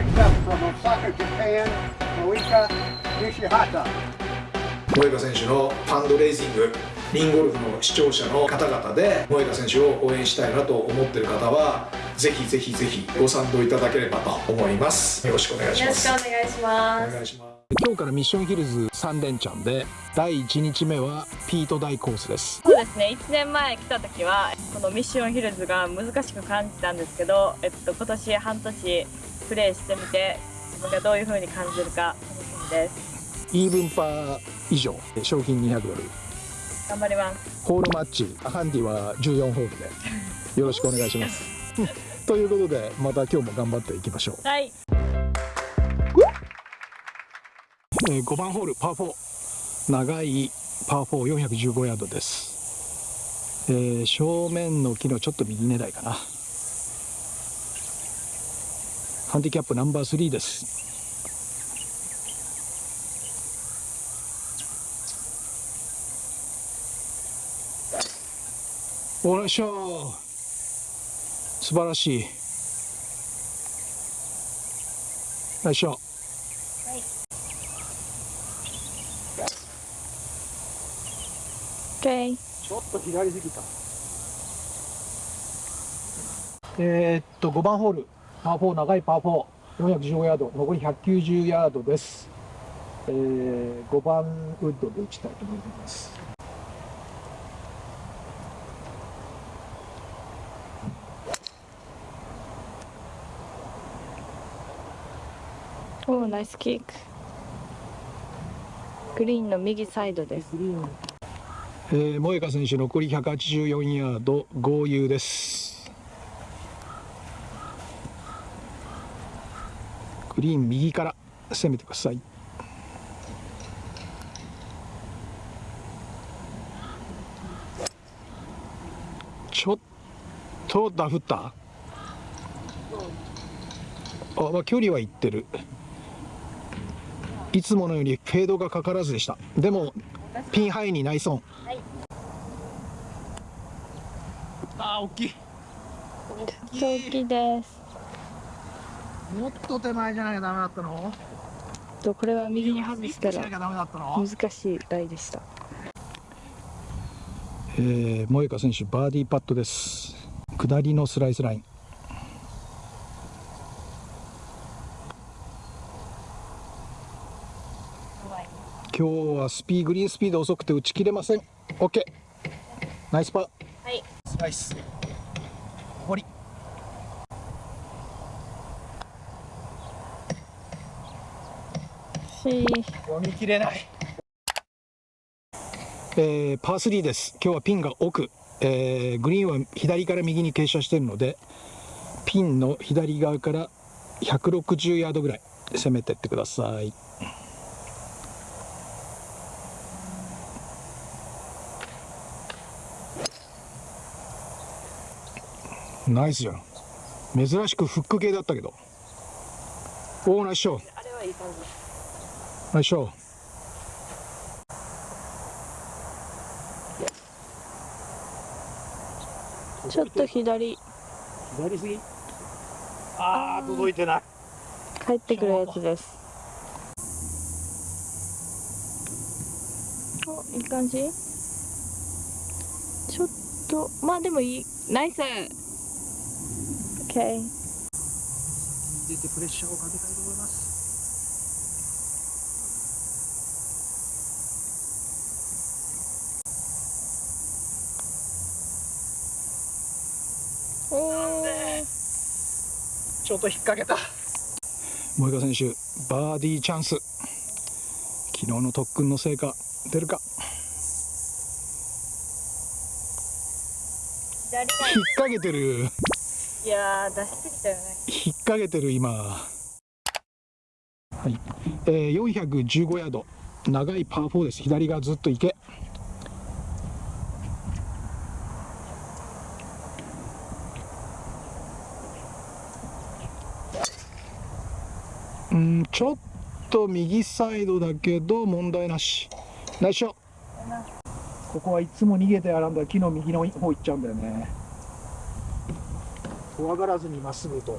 picked up from Osaka, Japan, Moika Nishihata. 萌香選手のファンドレイジングリンゴルフの視聴者の方々で萌香選手を応援したいなと思っている方はぜひぜひぜひご賛同いただければと思います。よろしくお願いしよろしますくお願いしまおす願いします。今日からミッションヒルズ3連チャンで第1日目はピート大コースです。そうですね。1年前来た時はこのミッションヒルズが難しく感じたんですけど、えっと、今年半年プレーしてみて自分がどういう風に感じるか楽しみです。イーブンパー以上賞金200ドル。頑張ります。ホールマッチハンディは14ホールで。よろしくお願いします。ということでまた今日も頑張っていきましょう。はい。えー5番ホールパー4長いパー4415ヤードです、えー正面の木のちょっと右狙いかなハンディキャップナンバー3です。おらっしゃー素晴らしい。よいしょ。OK ちょっと左すぎた。えーっと5番ホールパー4長いパー4 415ヤード残り190ヤードです、えー、5番ウッドで打ちたいと思います。おーナイスキック。グリーンの右サイドです。えー、萌香選手残り184ヤード合流ですグリーン右から攻めてください。ちょっとダフった。あ、まあ、距離はいってる。いつものよりフェードがかからずでした。でもピンハイにナイスオンあー大きい。大きいですもっと手前じゃなきゃダメだったの？とこれは右に外したら難しいライでした。えー、萌香選手バーディーパットです。下りのスライスライン。今日はスピーグリーンスピード遅くて打ち切れません。OK ナイスパー。はい。ナイスし読み切れない。えー、パー3です。今日はピンが奥、えーグリーンは左から右に傾斜しているのでピンの左側から160ヤードぐらい攻めてってください。ナイスじゃん。珍しくフック系だったけど。おおナイスショーあれはいい感じナイスショーちょっと左。左すぎ？ああ届いてない。帰ってくるやつです。おいい感じ？ちょっとまあでもいい。ナイス。OK 出てプレッシャーをかけたいと思いますおーちょっと引っ掛けた。萌香選手バーディーチャンス。昨日の特訓の成果出るか？左引っ掛けてる。いやー出しすぎたよね。引っ掛けてる今。はい、えー、415ヤード。長いパー4です。左側ずっと行うんちょっと右サイドだけど問題なしナイスショここはいつも逃げてあらんだ木の右の方行っちゃうんだよね怖がらずにまっすぐと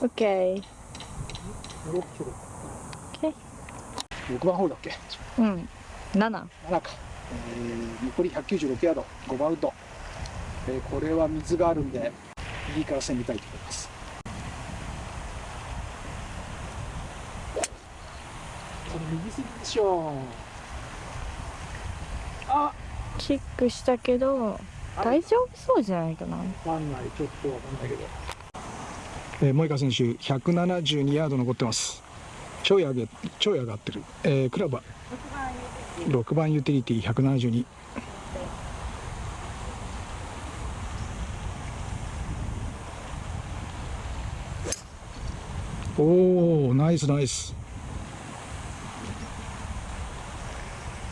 オッケー。六番ホールだっけ？うん。七。七か。えー、残り百九十六ヤード、五番ウッド。えーこれは水があるんで右から攻めたいと思います。これ右すぎでしょあ。キックしたけど大丈夫そうじゃないかな。わかんない。ちょっとわかんないけど。えー、萌香選手172ヤード残ってます。ちょい上げちょい上がってる、えークラブは。6番ユーティリティ172おおナイスナイス。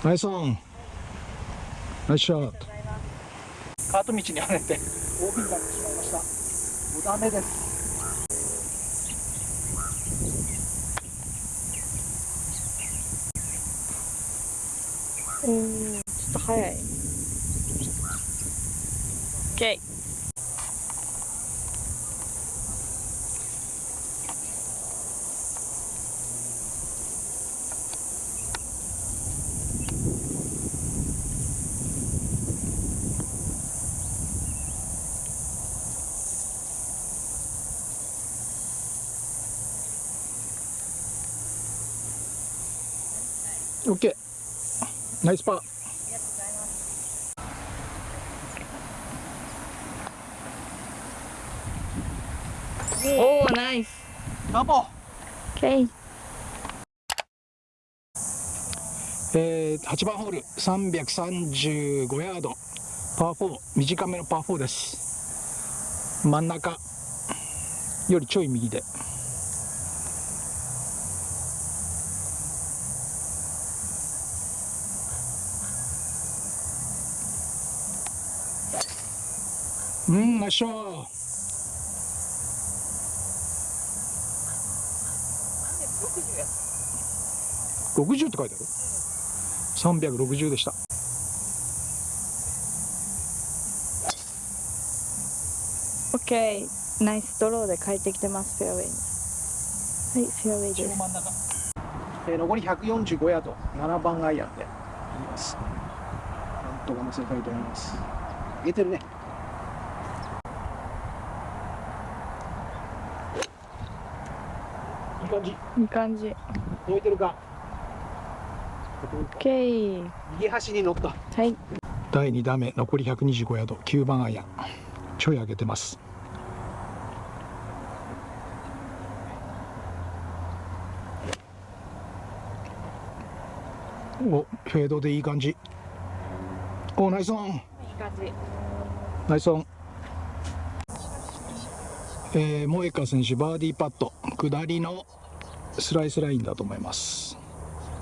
ナイスオン。ナイスショット。カート道に跳ねて。OB になってしまいました。もうダメです。おーちょっと早い。OK オッケーナイスパー。おおナイス。ガボ。OK えー、8番ホール335ヤード。パー4短めのパー4です。真ん中よりちょい右でうんナイスショー60って書いてある？360でした。オッケー。ナイスドローで帰ってきてます。フェアウェイに。はいフェアウェイです。真ん中、えー残り145ヤード7番アイアンでいきます。なんとか乗せたいと思います。上げてるねいい感じ。いい感じ。燃えてるか？OK 右端に乗った。はい。第2打目残り125ヤード。9番アイアン。ちょい上げてます。おフェードでいい感じ。おナイスオン。いい感じ。ナイスオン。えー、萌香選手バーディーパット下りのスライスラインだと思います。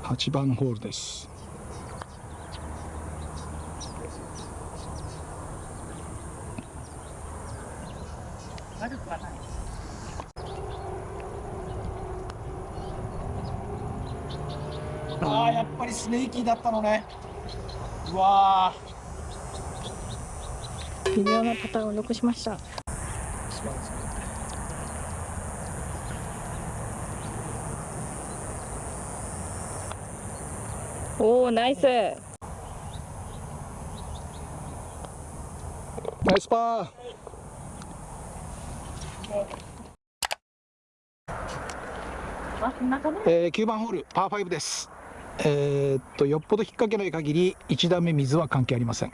8番ホールです。悪くはないあーやっぱりスネーキーだったのね。うわ微妙なパターンを残しましたおおナイス。ナイスパー。えー、9番ホールパー5です。えーっとよっぽど引っ掛けない限り1打目水は関係ありません。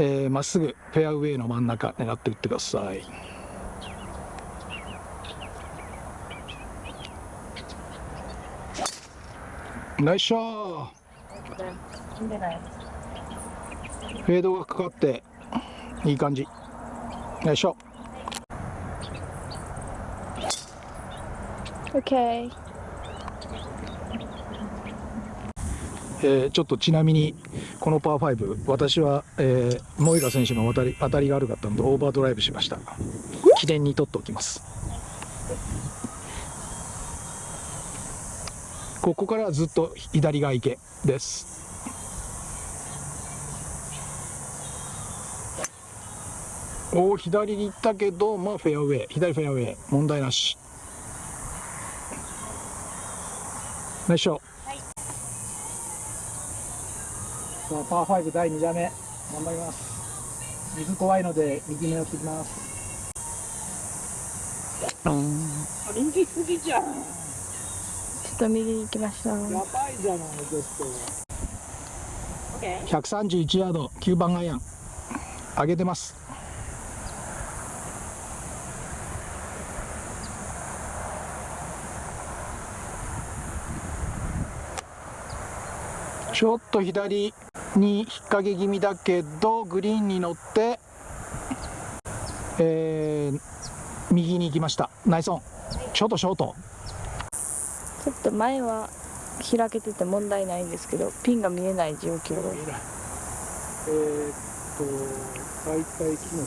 えーまっすぐフェアウェイの真ん中狙って打ってくださいナイスショー。フェードがかかっていい感じ。ナイスショー。OK えーちょっとちなみにこのパー5私は、えー、萌香選手の当たり当たりが悪かったのでオーバードライブしました。記念に取っておきますここからはずっと左が池です。おお左に行ったけどまあフェアウェイ。左フェアウェイ。問題なし。ナイスショットはいさあパー5第2打目。頑張ります。水怖いので右目寄ってきます。右すぎじゃんと右に行きましたやばいじゃないちょっと131ヤード9番アイアン。上げてます。ちょっと左に引っ掛け気味だけどグリーンに乗って、えー右に行きました。ナイスオン。ちょっとショート。ちょっと前は開けてて問題ないんですけどピンが見えない状況。えーっと大体木の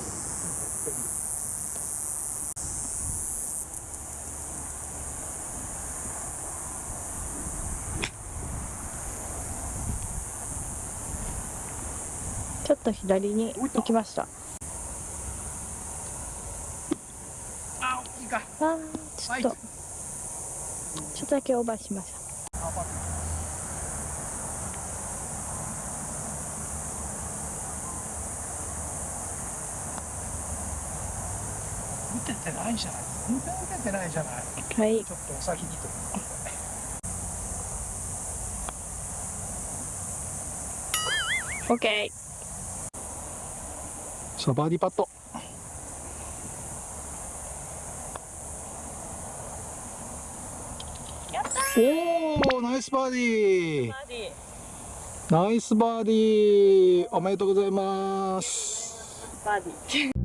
ちょっと左に行きました。あいいか。あーちょっと。ちょっとだけオーバーしました。打ててないじゃない。全然打ててないじゃない。はい。ちょっとお先にと思って。OK さあバーディーパットやったおおナイスバーディー。ナイスバーディー。おめでとうございます。バーディー。